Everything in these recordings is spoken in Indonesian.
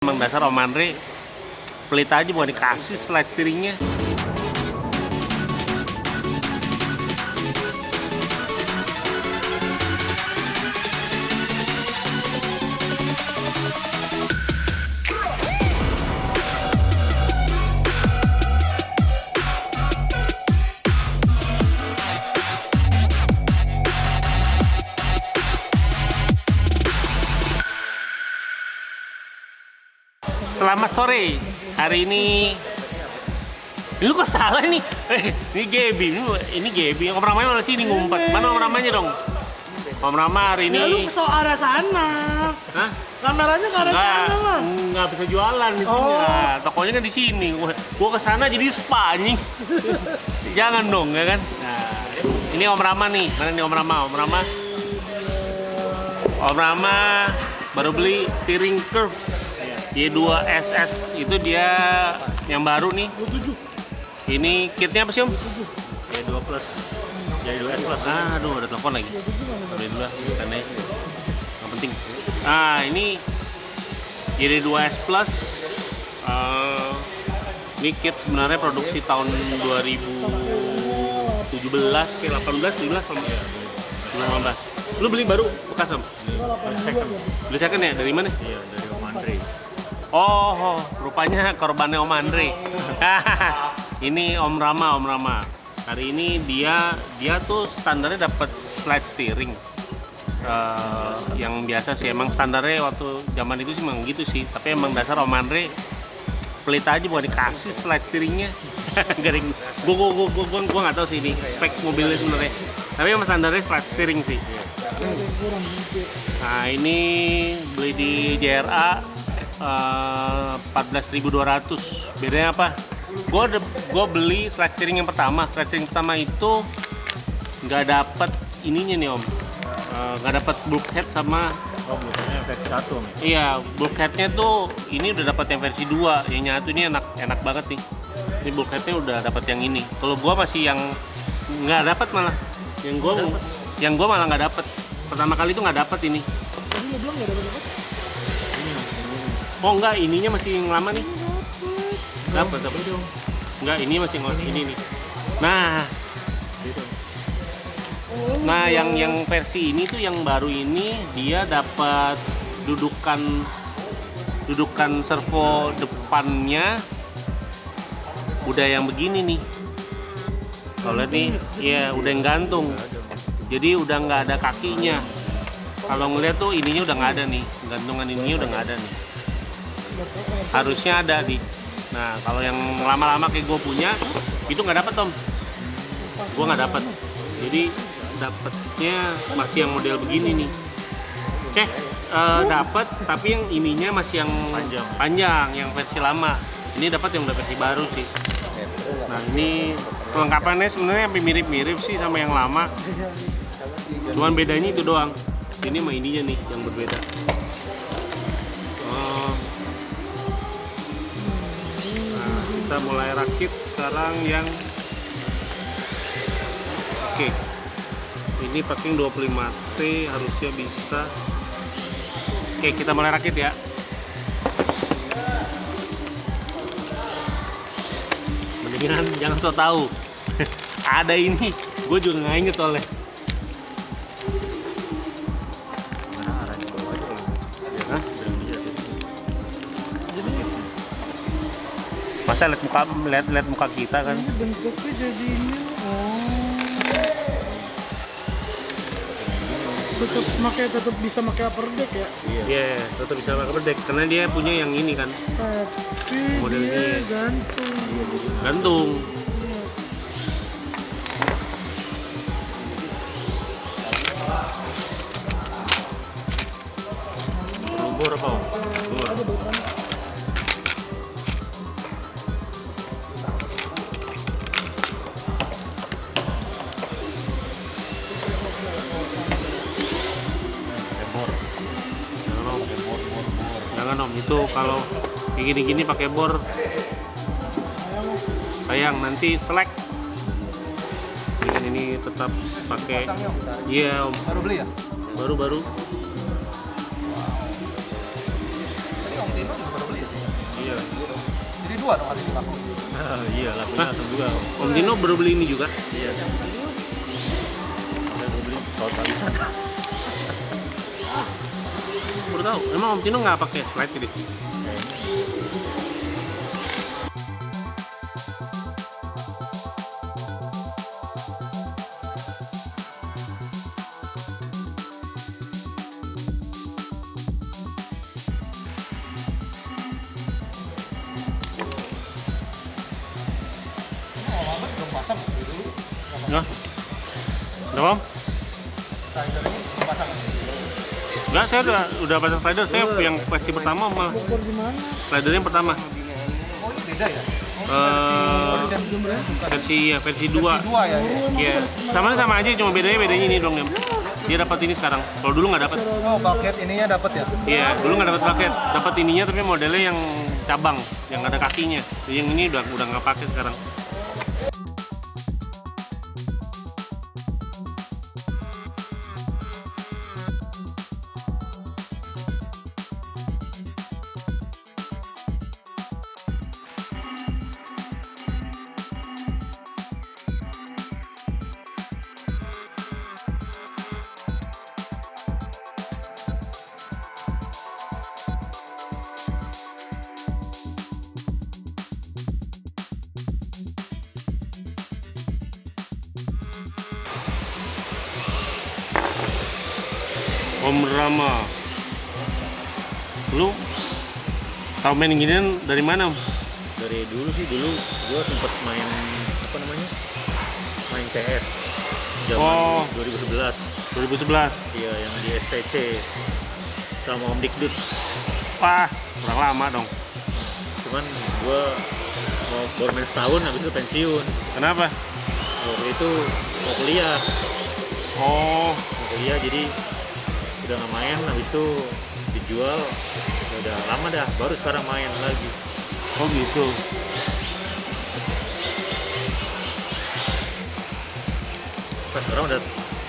Emang dasar Om Andre pelit aja bukan dikasih slide steeringnya. Sore. Hari ini lu kok salah nih? Eh, ini Gaby. Ini, ini Gaby. Om Ramanya mana sini ngumpet? Mana Om Ramanya dong? Om Rama hari Ya lu ini ke so arah sana. Hah? Kameranya ke arah sana lah. enggak bisa jualan di sini. Oh. lah. Tokonya kan di sini. Gua, gua ke sana jadi spa anjing. Jangan dong, ya kan? Nah, ini Om Rama nih. Mana nih Om Rama? Om Rama. Om Rama baru beli steering curve Y2 SS itu dia yang baru nih. Ini kitnya apa sih Om? Y2 plus Y2 S plus Ah, aduh ada telepon lagi. Udah dulu lah, karena nggak penting. Ah, ini jadi 2S Plus. eh, ini kit sebenarnya produksi tahun 2017 ke 18, 17, 18. Lu beli baru bekas om? second Beli second ya? Dari mana? iya dari Om Andre Oh, rupanya korbannya Om Andre. ini Om Rama, Om Rama. Hari ini dia dia tuh standarnya dapat slide steering. Eh, yang biasa sih emang standarnya waktu zaman itu sih emang gitu sih. Tapi emang dasar Om Andre pelit aja bukan dikasih slide steeringnya. Garing. Gua gua gua gua gua, gua nggak tahu sih ini spek mobilnya sebenarnya. Tapi emang standarnya slide steering sih. Nah ini beli di JRA eh, 14.200 bedanya apa? Gue gue beli slide steering yang pertama. Slide steering pertama itu nggak dapet ininya nih om. Eh, nggak dapet bulkhead sama oh versi 1 Om iya bulkheadnya tuh ini udah dapet yang versi 2 yang nyatu ini enak enak banget nih. Ini bulkheadnya udah dapet yang ini. Kalau gua masih yang nggak dapet malah. Yang gua yang gua malah nggak dapet. Pertama kali tuh nggak dapet ini. Tadi lu bilang nggak ada dapat. Oh enggak, ininya masih lama nih. Dapat, dapat. Enggak, ini masih yang ini nih. Nah, nah yang yang versi ini tuh yang baru ini dia dapat dudukan dudukan servo depannya udah yang begini nih. Kalau lihat nih, ya udah yang gantung. Jadi udah nggak ada kakinya. Kalau ngeliat tuh ininya udah nggak ada nih, gantungan ininya udah nggak ada nih harusnya ada di. Nah kalau yang lama-lama kayak gue punya itu nggak dapat om gue nggak dapat jadi dapatnya masih yang model begini nih. Eh eh, dapat tapi yang ininya masih yang Panjang. panjang yang versi lama. Ini dapat yang udah versi baru sih. Nah ini kelengkapannya sebenarnya hampir mirip-mirip sih sama yang lama. Cuman bedanya itu doang. Ini sama ininya nih yang berbeda kita mulai rakit sekarang yang oke. Ini packing 25T harusnya bisa. Oke kita mulai rakit ya. Mendingan jangan so tahu ada ini. Gue juga nggak inget soalnya masa lihat muka lihat lihat muka kita kan Ini bentuknya jadinya. Oh. Tetap pakai tetap bisa pakai upper deck ya. iya Iya, tetap bisa pakai bedek karena dia punya yang ini kan, Tapi Model dia ini. gantung. gantung. bor apa Om? Itu kalau kayak gini-gini pakai bor sayang nanti selek. Dengan ini tetap pakai, iya om, Baru beli ya? baru baru. Tadi Om Tino juga baru beli. dua dong hari ini laku. iya, lakunya langsung dua. Om Dino baru beli ini juga. Iya. Dan gue beli habisan. Baru tahu. Emang Om Dino nggak pakai slide ini? Nggak. Nggak Om? Slider ini pasang. Nggak, saya udah udah pasang slider. Saya yang versi pertama malah. Slider yang pertama. Oh ini beda ya? Eh, Versi ya versi 2 dua ya. Iya, sama sama aja, cuma bedanya bedanya ini dong ya. Dia dapat ini sekarang. Kalau dulu nggak dapat. Oh bucket ininya dapat ya? Iya, dulu nggak dapat paket. Dapat ininya tapi modelnya yang cabang, yang ada kakinya. Yang ini udah udah nggak pakai sekarang. Om Rama. Lu tahu main ginian dari mana? Dari dulu sih dulu gue sempet main apa namanya? Main CS. Zaman Oh. 2011. 2011. Iya, yang di STC sama Om Dikdut. Wah, kurang lama dong. Cuman gue mau baru main setahun habis itu pensiun. Kenapa? Waktu itu mau kuliah, Oh, mau kuliah jadi udah nggak main habis itu dijual ya udah lama dah baru sekarang main lagi oh gitu. pas sekarang udah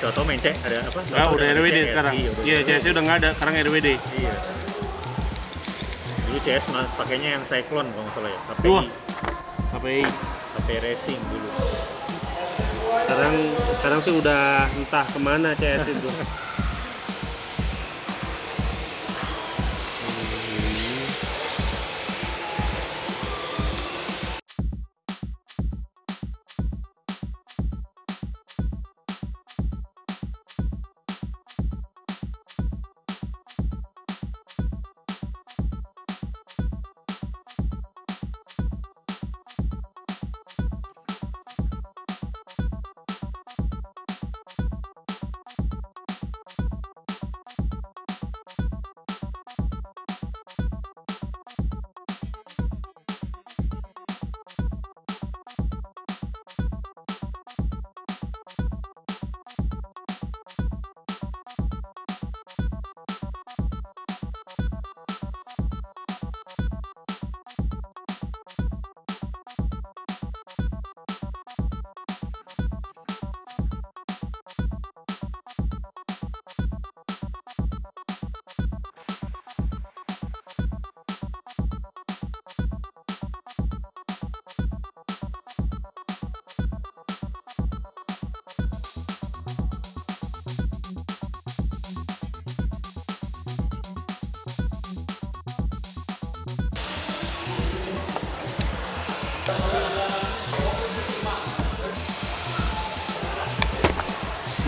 udah tau main cek ada apa Ah, udah ada RWD CS. sekarang. iya udah Iya. CS udah nggak ada, sekarang RWD. iya dulu CS mah pakainya yang Cyclone kalau nggak salah ya KPI Wah. KPI. KPI Racing dulu Sekarang sekarang sih udah entah ke mana CS itu.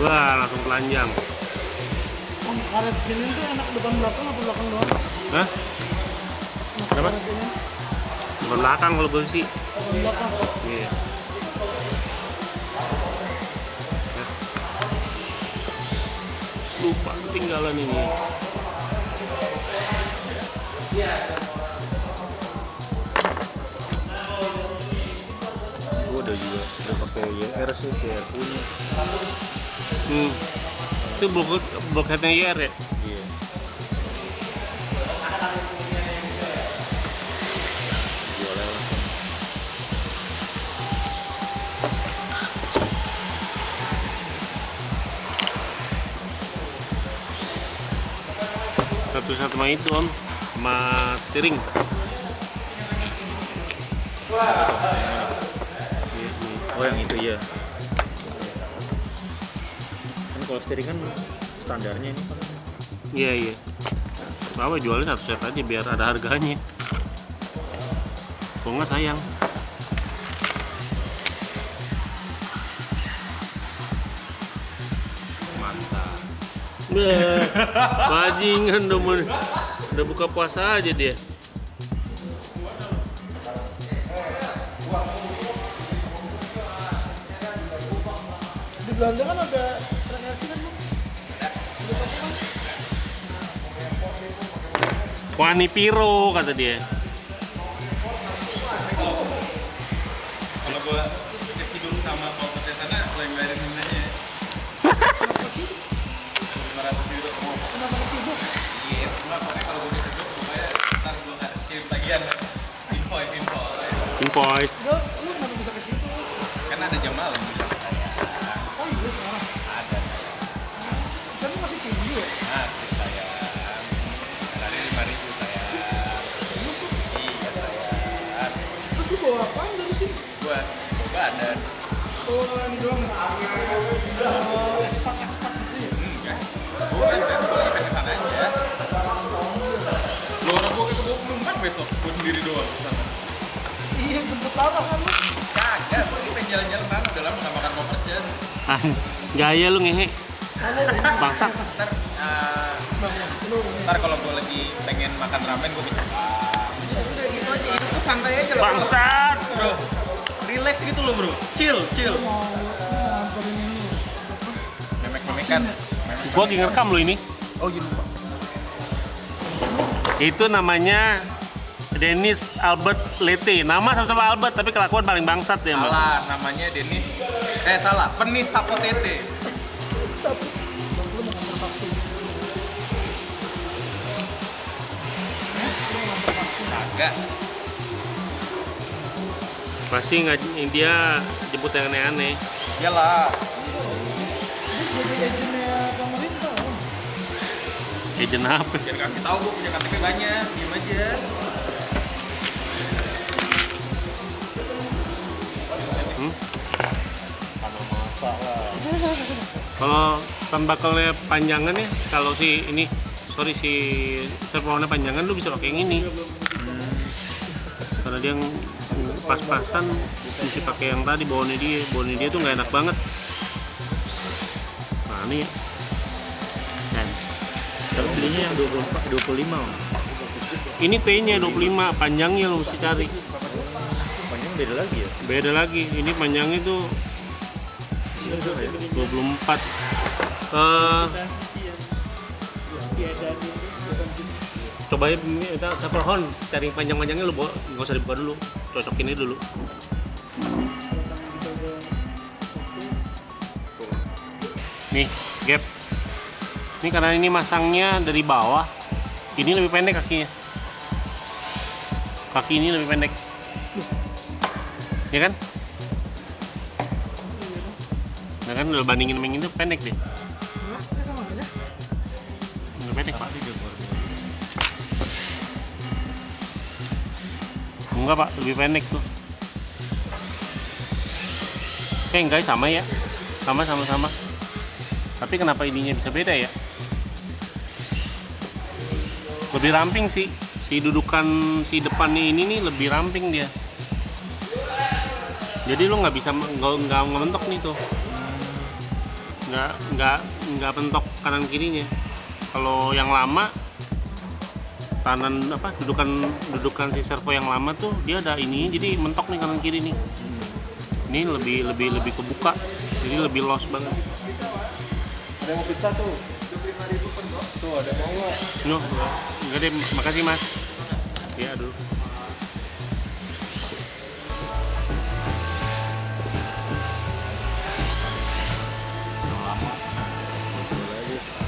Wah, langsung telanjang. Karet gini tuh enak depan belakang apa belakang doang? Hah? Kenapa? Depan belakang kalau gue sih. depan belakang. Iya. Lupa ketinggalan ini. gue udah juga udah pakai YR sih YR punya Hmm. Itu blok blokheadnya IR ya? iya Satu-satu sama itu om, sama steering. Oh yang itu iya. Kalau steering kan standarnya ini kan Iya iya. Apa jualnya satu set aja biar ada harganya. Kok nggak sayang. mantap. Bajingan udah mau udah buka puasa aja dia. Di Belanda kan ada Wani Piro kata dia. Kalau gua kecil dulu sama Pak Petai sana, lo yang bayarin dendanya. 500 euro. Kenapa ketidur? Iya, cuma pokoknya kalau gua kecil pokoknya ntar gua nggak kirim tagihan. Invoice, invoice. Invoice. Lo, lu kenapa bisa ketidur? Kan ada jam malam. Oh iya sekarang. Ada. Kan masih tinggi ya? Nah, saya. Bawa apaan dari sini? Gua bawa badan. Bawa ini doang ya? Gitu ya? Enggak. Gua kan gua lagi pengen ke sana aja. Lo orang gua ke 24 besok, gua sendiri doang. Iya, jemput sana kan lu? Kagak, gua lagi pengen jalan-jalan mana, udah lama gak makan koper jen. Ans, gaya lu ngehe. Bangsat. Ntar, eh, ntar kalau gue lagi pengen makan ramen gue minta udah Bangsat. bro relax gitu loh bro. Chill chill. Memek memekan Gua lagi ngerekam lu ini. oh lupa Itu namanya Dennis Albert Lete. Nama sama-sama Albert tapi kelakuan paling bangsat dia, Mbak. salah namanya Denis eh salah. Penis Sapotete kagak Pasti nggak dia jemput yang aneh-aneh. iyalah. Agent apa? jangan kasih tahu gue punya KTP banyak diem aja Kalau tembakalnya panjangan ya, kalau si ini sorry si servonya panjangan lu bisa pakai yang ini. Karena dia yang pas-pasan mesti pakai yang tadi bawahnya dia, bawahnya dia tuh nggak enak banget. Nah ini ya. Dan Tapi belinya yang 24 25. Om. ini T-nya 25, panjangnya lu mesti cari. Panjang beda lagi ya. Beda lagi, ini panjangnya tuh 24 eh coba ya ini kita pohon cari panjang-panjangnya lu nggak usah dibuka dulu cocokin ini dulu. Nih gap. Ini karena ini masangnya dari bawah ini lebih pendek kakinya. Kaki ini lebih pendek. Ya kan? Nah kan udah bandingin yang itu pendek deh. Lebih pendek pak. Enggak pak, lebih pendek tuh. Eh enggak sama ya, sama sama sama. Tapi kenapa ininya bisa beda ya? Lebih ramping sih, si dudukan si depannya ini nih lebih ramping dia. Jadi lu nggak bisa nggak nggak ngementok nih tuh nggak nggak nggak pentok kanan kirinya kalau yang lama kanan apa dudukan dudukan si servo yang lama tuh dia ada ini jadi mentok nih kanan kiri nih ini lebih lebih lebih kebuka jadi lebih los banget Ada mau pizza tuh. Tuh ada mau nggak? no enggak deh makasih mas ya aduh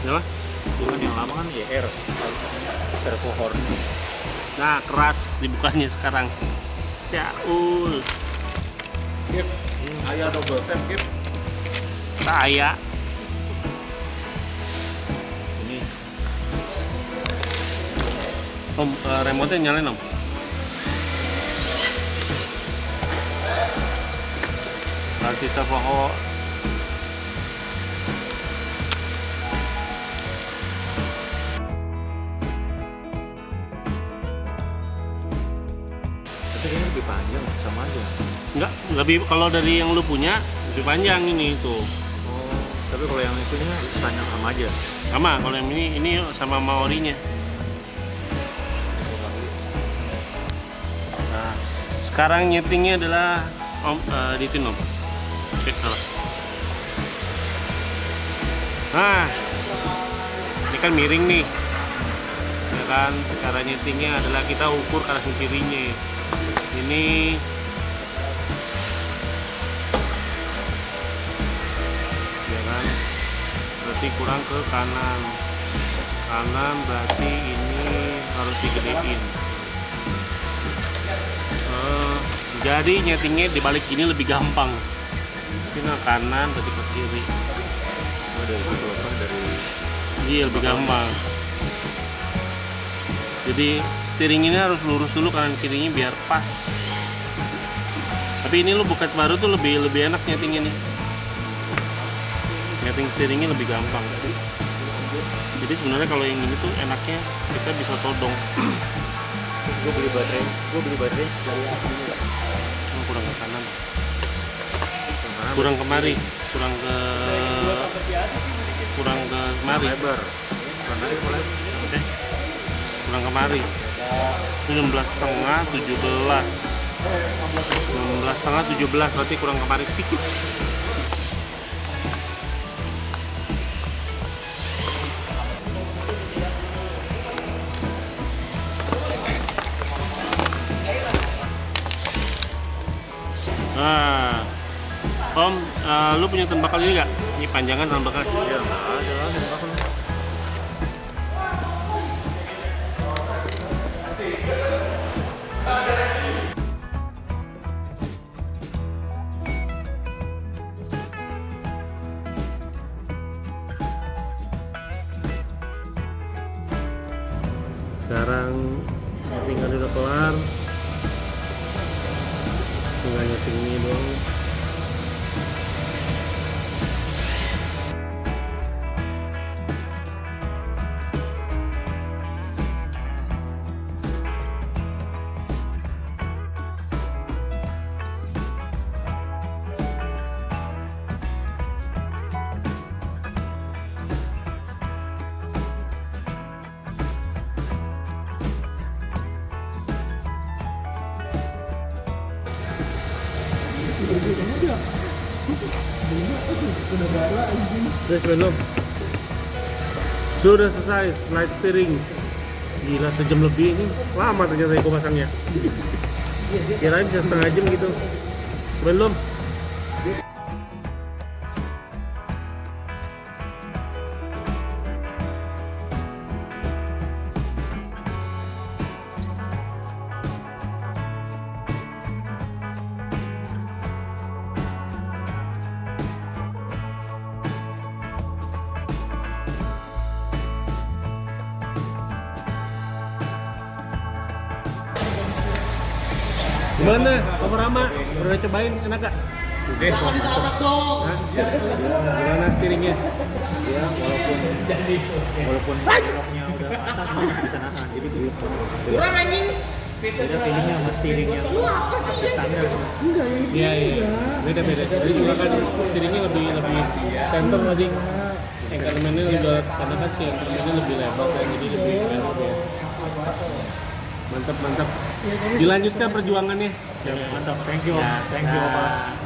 Kenapa? Bukan yang lama kan YR. Servo horn. Nah, keras dibukanya sekarang. Syaul. Gip ayah double tap Gip Saya. Ini Om, eh, remote nyalain om. ganti servo lebih kalau dari yang lu punya lebih panjang ini tuh Oh, tapi kalau yang itunya panjang sama aja. sama kalau yang ini ini sama maorinya. Nah sekarang nyetingnya adalah om uh, di sini om. Cek salah. Nah ini kan miring nih. Ya kan cara nyetingnya adalah kita ukur kanan kirinya. Ini berarti kurang ke kanan. Kanan berarti ini harus digedein. Eh, jadi nyetingnya di balik ini lebih gampang. Ini kanan berarti ke kiri. Oh, dari situ apa? Dari iya lebih gampang. Jadi steering ini harus lurus dulu kanan kirinya biar pas. Tapi ini lu buket baru tuh lebih lebih enak nyetingnya nih nyeting steeringnya lebih gampang. Jadi sebenarnya kalau yang ini tuh enaknya kita bisa todong. Gue beli baterai, gue beli baterai dari Oh, kurang ke kanan. Kurang kemari kurang ke kurang ke kemari lebar. Kurang kemari 16 setengah 17 16 setengah 17 berarti kurang kemari sedikit Eh, lu punya tembakau ini nggak? Ini panjangan tembakau. ya nggak ada lah Udah belum? Sudah selesai slide steering. Gila sejam lebih ini lama ternyata aku pasangnya. Kirain bisa setengah jam gitu. Belum. Gimana? Kamu Rama? Pernah cobain enak gak? Oke, Hah? Gimana steeringnya? Ya, walaupun walaupun beloknya udah masih bisa nahan. Jadi begitu. Kurang anjing. Beda feelingnya sama steeringnya. Standar. Iya iya. Beda beda. Jadi juga kan steeringnya lebih lebih center lagi. Elemennya juga karena kan si elemennya lebih lebar jadi lebih enak ya. Mantap mantap. Dilanjutkan perjuangannya. Mantap. Thank you. Ya, Thank you, nah.